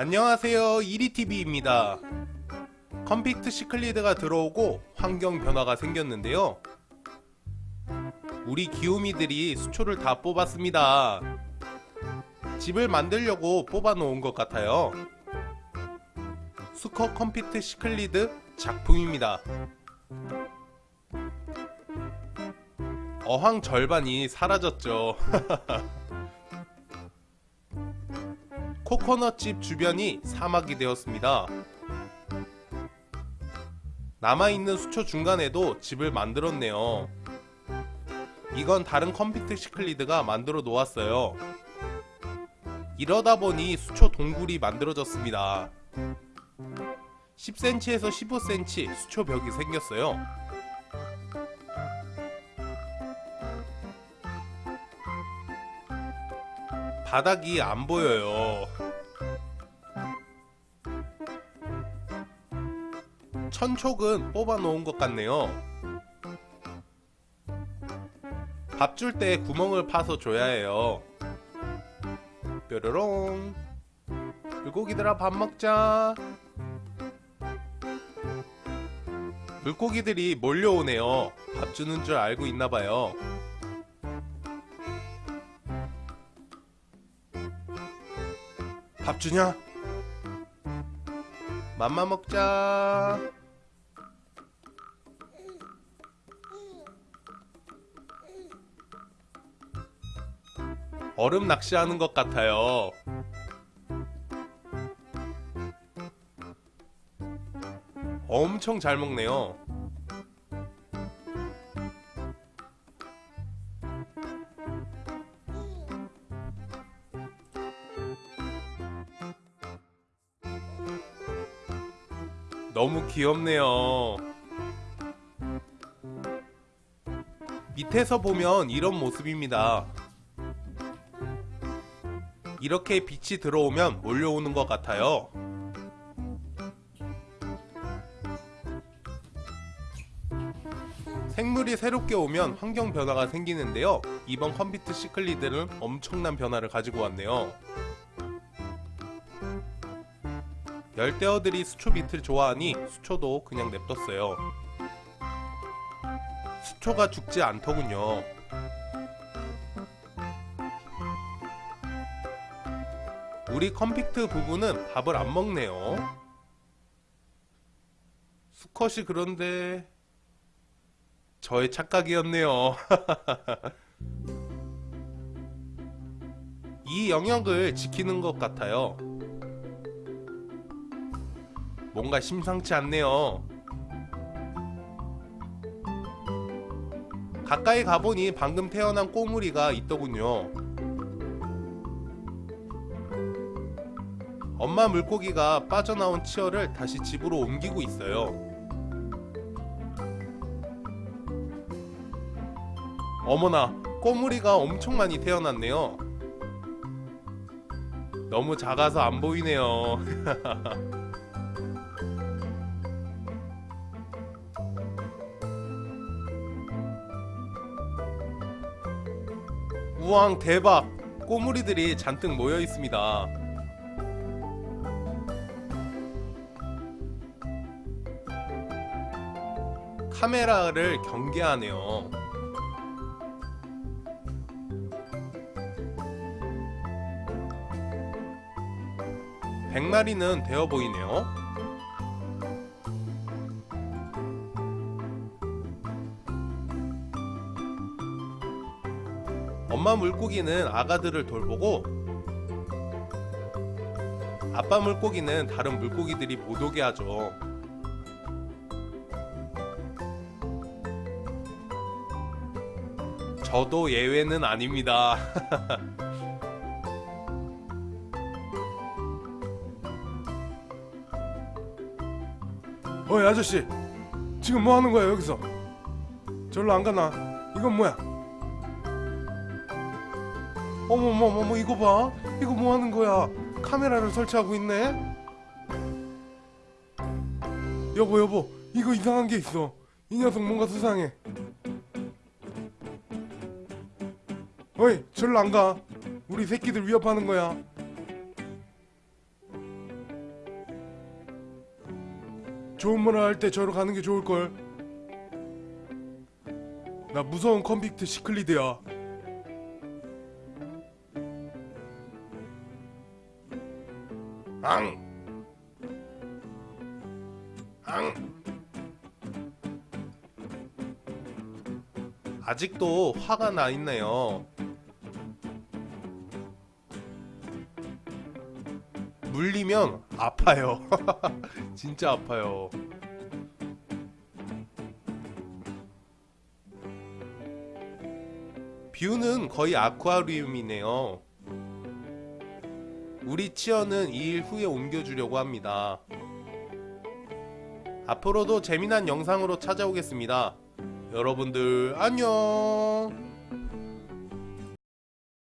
안녕하세요. 이리TV입니다. compact cichlid가 들어오고 환경 변화가 생겼는데요. 우리 귀요미들이 수초를 다 뽑았습니다. 집을 만들려고 뽑아 놓은 것 같아요. 수컷 compact cichlid 작품입니다. 어항 절반이 사라졌죠 코코넛집 주변이 사막이 되었습니다. 남아있는 수초 중간에도 집을 만들었네요. 이건 다른 컴팩트 시클리드가 만들어 놓았어요. 이러다 보니 수초 동굴이 만들어졌습니다. 10cm에서 15cm 수초 벽이 생겼어요. 바닥이 안 보여요. 천촉은 뽑아 놓은 것 같네요. 밥 줄 때 구멍을 파서 줘야 해요. 뾰로롱. 물고기들아 밥 먹자. 물고기들이 몰려오네요. 밥 주는 줄 알고 있나봐요. 밥 주냐? 맘마 먹자. 얼음 낚시하는 것 같아요. 엄청 잘 먹네요. 너무 귀엽네요. 밑에서 보면 이런 모습입니다. 이렇게 빛이 들어오면 몰려오는 것 같아요. 생물이 새롭게 오면 환경 변화가 생기는데요. 이번 컴퓨터 시클리드는 엄청난 변화를 가지고 왔네요. 열대어들이 수초 빛을 좋아하니 수초도 그냥 냅뒀어요. 수초가 죽지 않더군요. 우리 컴팩트 부부는 밥을 안 먹네요. 수컷이 그런데 저의 착각이었네요. 이 영역을 지키는 것 같아요. 뭔가 심상치 않네요. 가까이 가보니 방금 태어난 꼬물이가 있더군요. 엄마 물고기가 빠져나온 치어를 다시 집으로 옮기고 있어요. 어머나, 꼬물이가 엄청 많이 태어났네요. 너무 작아서 안 보이네요. 우왕 대박! 꼬물이들이 잔뜩 모여 있습니다. 카메라를 경계하네요. 백마리는 되어 보이네요. 엄마 물고기는 아가들을 돌보고 아빠 물고기는 다른 물고기들이 못 오게 하죠. 저도 예외는 아닙니다. 어이 아저씨. 지금 뭐 하는 거야 여기서? 절로 안 가나? 이건 뭐야? 어머머머머 이거 봐. 이거 뭐 하는 거야? 카메라를 설치하고 있네. 여보 여보. 이거 이상한 게 있어. 이 녀석 뭔가 수상해 어이 절로 안가 우리 새끼들 위협하는 거야 좋은 문화 할 때 저로 가는 게 좋을 걸. 나 무서운 컨빅트 시클리드야. 앙. 앙. 아직도 화가 나 있네요. 물리면 아파요. 진짜 아파요. 뷰는 거의 아쿠아리움이네요. 우리 치어는 2일 후에 옮겨주려고 합니다. 앞으로도 재미난 영상으로 찾아오겠습니다. 여러분들 안녕.